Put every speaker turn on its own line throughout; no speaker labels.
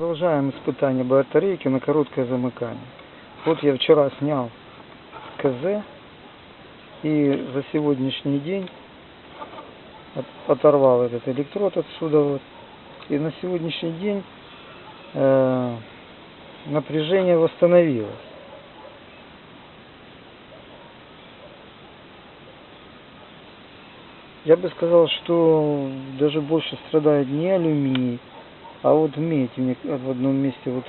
Продолжаем испытание батарейки на короткое замыкание. Вот я вчера снял КЗ и за сегодняшний день от- оторвал этот электрод отсюда вот. И на сегодняшний день э, напряжение восстановилось. Я бы сказал, что даже больше страдает не алюминий, а вот медь. Мне в одном месте вот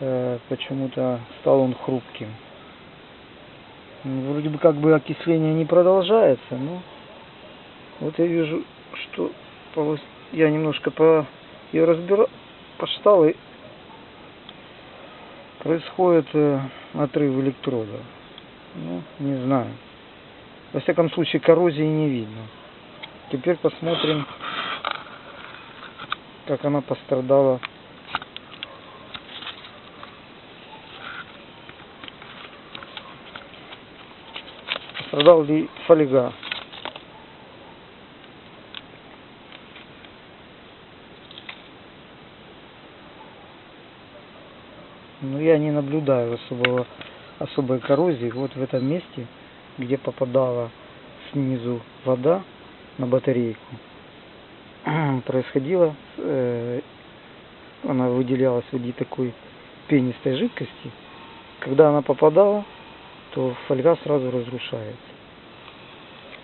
э, почему-то стал он хрупким. М, Вроде бы как бы окисление не продолжается, но вот я вижу, что я немножко по ее разбирал, поштал и происходит э, отрыв электрода. Ну, не знаю. Во всяком случае, коррозии не видно. Теперь посмотрим, как она пострадала. Пострадал ли фольга. Но я не наблюдаю особого, особой коррозии. Вот в этом месте, где попадала снизу вода на батарейку, происходило, э, она выделялась в виде такой пенистой жидкости. Когда она попадала, то фольга сразу разрушается.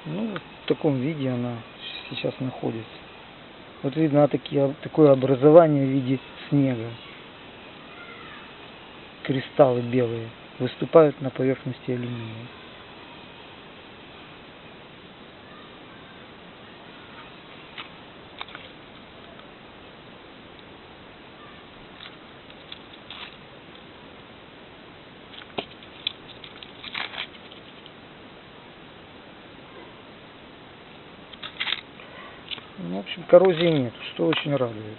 Ну, в таком виде она сейчас находится. Вот видно такие, такое образование в виде снега. Кристаллы белые выступают на поверхности алюминия. Ну, в общем, коррозии нет, что очень радует.